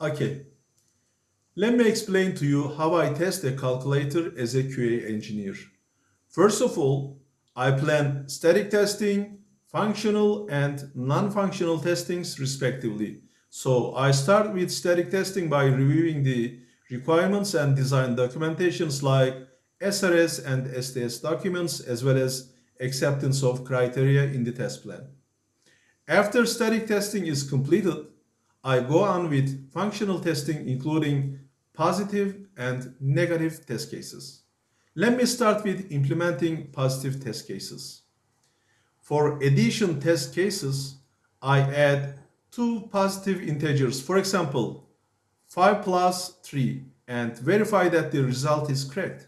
Okay. Let me explain to you how I test a calculator as a QA engineer. First of all, I plan static testing, functional and non-functional testings respectively. So I start with static testing by reviewing the requirements and design documentations like SRS and STS documents as well as acceptance of criteria in the test plan. After static testing is completed, I go on with functional testing including positive and negative test cases. Let me start with implementing positive test cases. For addition test cases, I add two positive integers. For example, 5 plus 3 and verify that the result is correct.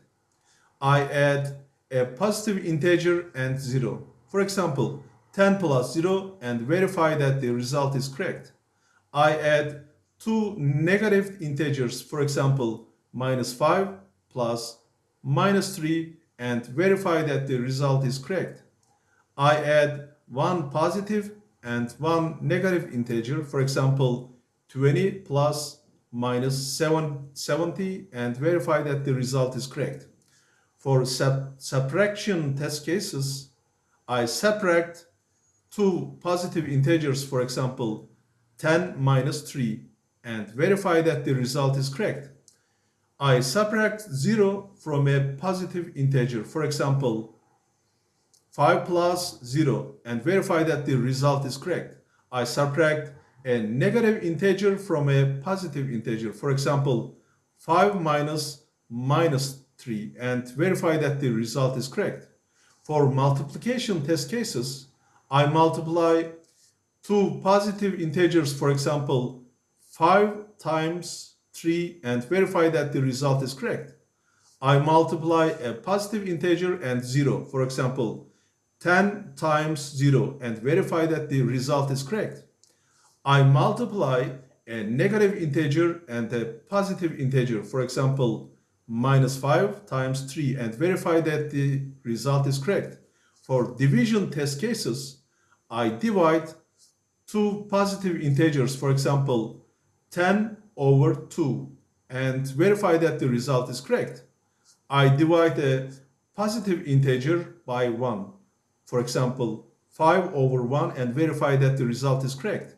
I add a positive integer and 0. For example, 10 plus 0 and verify that the result is correct. I add two negative integers, for example, minus 5 plus minus 3 and verify that the result is correct. I add one positive and one negative integer, for example, 20 plus minus 7, 70 and verify that the result is correct. For sub subtraction test cases, I subtract two positive integers, for example, 10 minus 3 and verify that the result is correct. I subtract 0 from a positive integer, for example, 5 plus 0 and verify that the result is correct. I subtract a negative integer from a positive integer. For example, 5 minus minus 3 and verify that the result is correct. For multiplication test cases, I multiply two positive integers, for example, 5 times 3 and verify that the result is correct. I multiply a positive integer and 0, for example, 10 times 0 and verify that the result is correct. I multiply a negative integer and a positive integer, for example, minus 5 times 3 and verify that the result is correct. For division test cases, I divide two positive integers, for example, 10 over 2 and verify that the result is correct. I divide a positive integer by 1 for example, 5 over 1 and verify that the result is correct.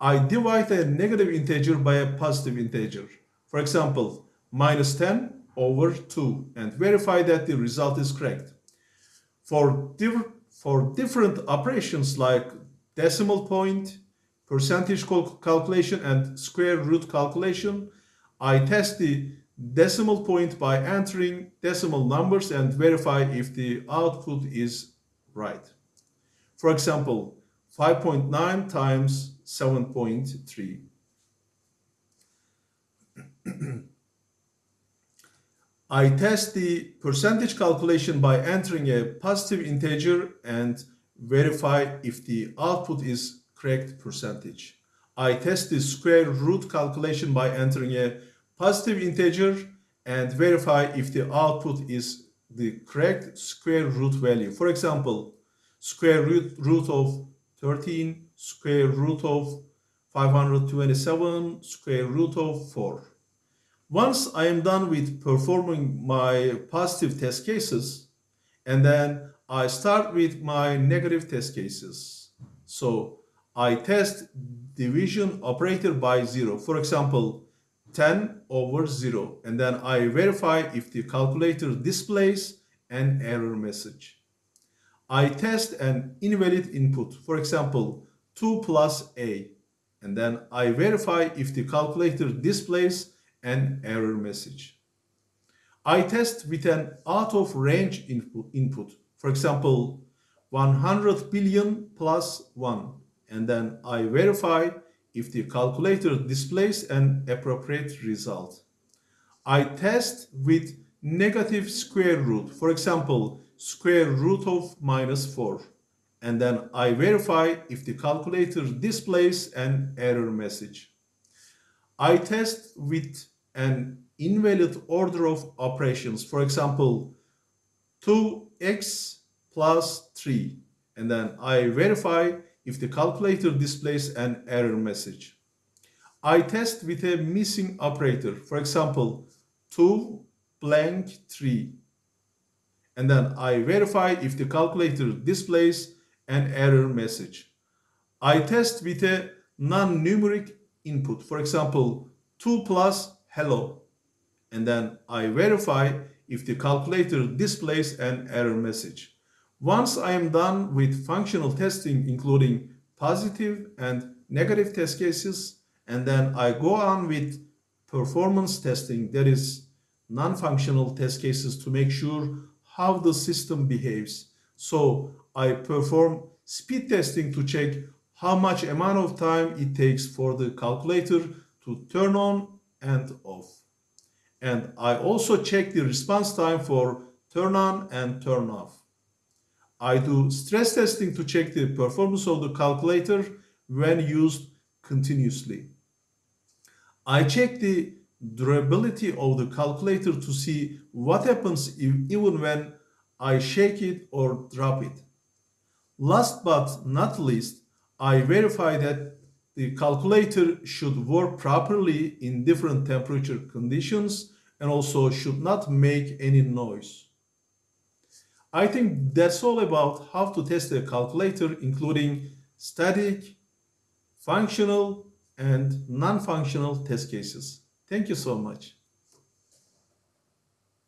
I divide a negative integer by a positive integer. For example, minus 10 over 2 and verify that the result is correct. For, for different operations like decimal point, percentage calculation and square root calculation, I test the decimal point by entering decimal numbers and verify if the output is right. For example, 5.9 times 7.3. I test the percentage calculation by entering a positive integer and verify if the output is correct percentage. I test the square root calculation by entering a positive integer and verify if the output is the correct square root value. For example, square root, root of 13, square root of 527, square root of 4. Once I am done with performing my positive test cases, and then I start with my negative test cases. So I test division operator by 0. For example, 10 over 0 and then I verify if the calculator displays an error message. I test an invalid input, for example 2 plus a and then I verify if the calculator displays an error message. I test with an out of range input for example 100 billion plus 1 and then I verify if the calculator displays an appropriate result. I test with negative square root, for example, square root of minus 4. And then I verify if the calculator displays an error message. I test with an invalid order of operations, for example, 2x plus 3. And then I verify if the calculator displays an error message. I test with a missing operator. For example, 2 blank 3. And then I verify if the calculator displays an error message. I test with a non-numeric input. For example, 2 plus hello. And then I verify if the calculator displays an error message. Once I am done with functional testing, including positive and negative test cases, and then I go on with performance testing, that is non-functional test cases to make sure how the system behaves. So I perform speed testing to check how much amount of time it takes for the calculator to turn on and off. And I also check the response time for turn on and turn off. I do stress testing to check the performance of the calculator when used continuously. I check the durability of the calculator to see what happens if, even when I shake it or drop it. Last but not least, I verify that the calculator should work properly in different temperature conditions and also should not make any noise. I think that's all about how to test a calculator including static, functional, and non-functional test cases. Thank you so much.